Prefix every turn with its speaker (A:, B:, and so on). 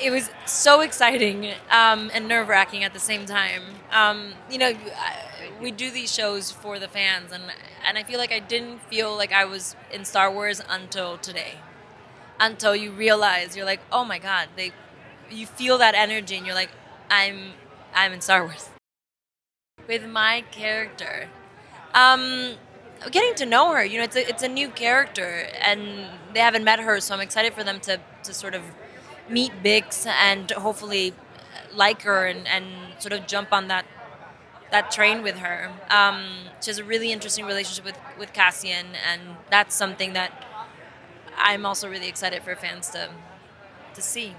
A: it was so exciting um, and nerve wracking at the same time. Um, you know, we do these shows for the fans, and and I feel like I didn't feel like I was in Star Wars until today. Until you realize you're like, oh my god, they, you feel that energy, and you're like, I'm, I'm in Star Wars. With my character, um, getting to know her, you know, it's a it's a new character, and they haven't met her, so I'm excited for them to to sort of meet Bix and hopefully like her and, and sort of jump on that that train with her. Um, she has a really interesting relationship with, with Cassian, and that's something that I'm also really excited for fans to to see.